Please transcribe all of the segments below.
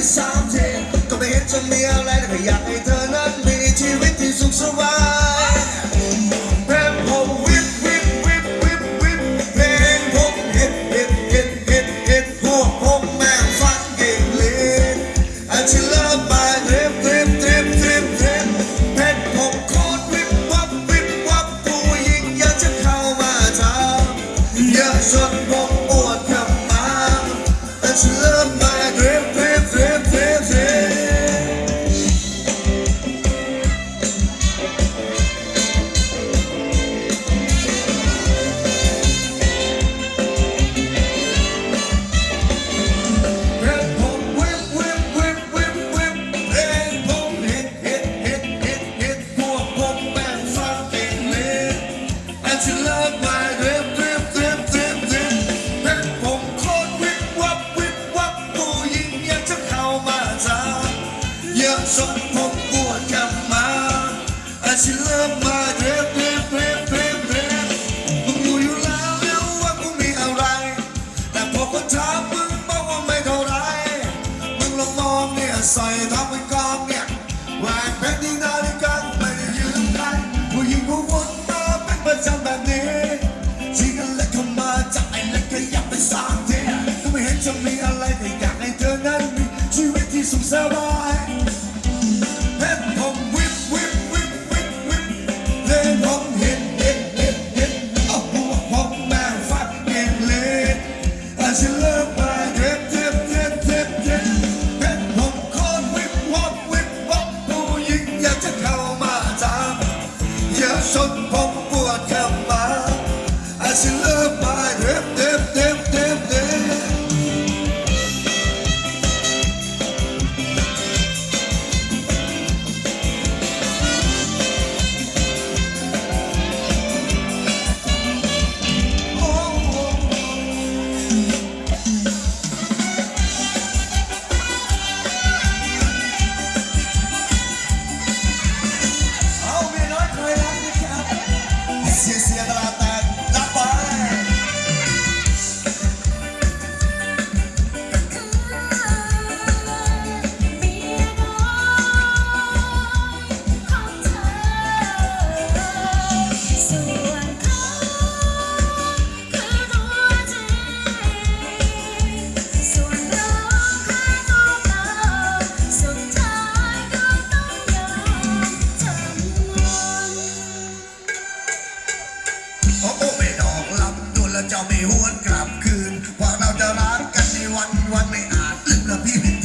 ได้สามเก็ไม่เห็นจะมีอะไรเลยอยากให้เธอ เ I, I couldn't even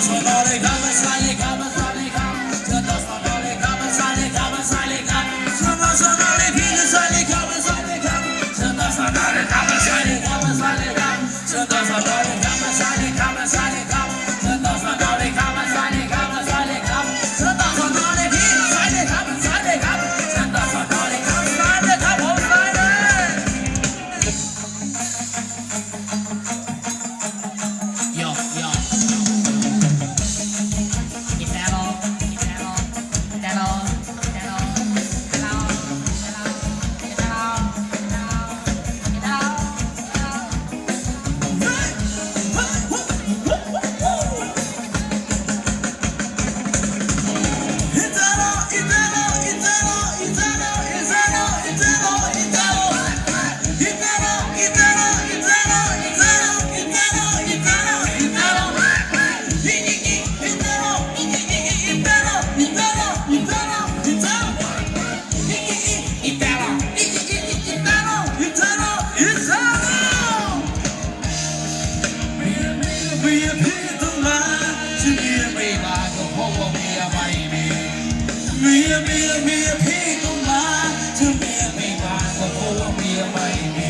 sonar มียเมียเมียพี่ต้องมาถ้าเมียไม่มาก็เพราะว่าเมียไม่มี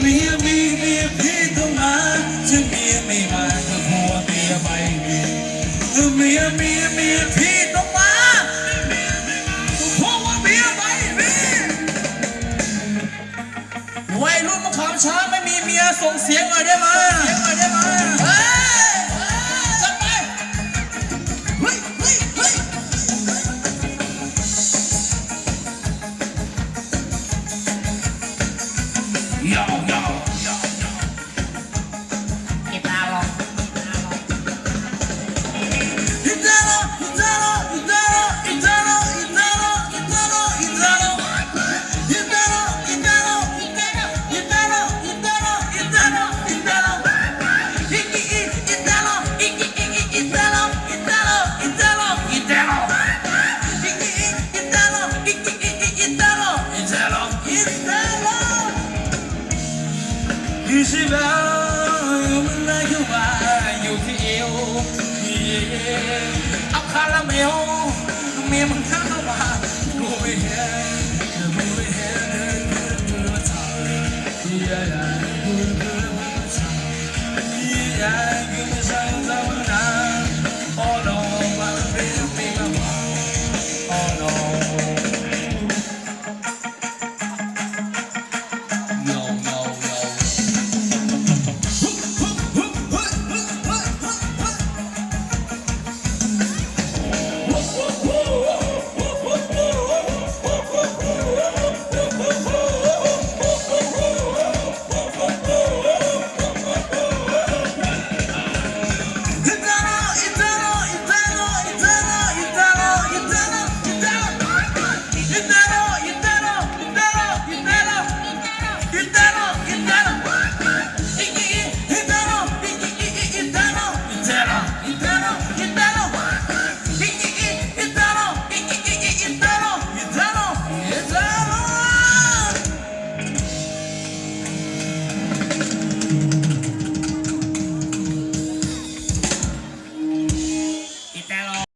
เมียมีเมียพี่ต้องมาถ้าเมียไม่มาก็เพราะว่าเมียไม่มีเมียเมียเมียพี่ต้องมาก็เพราะว่าเมียไม่มีวัยรุ่นมะขามช้าไม่มีเมียส่งเสียงหน่อยได้ไหมเสียงหน่อยได้ไหม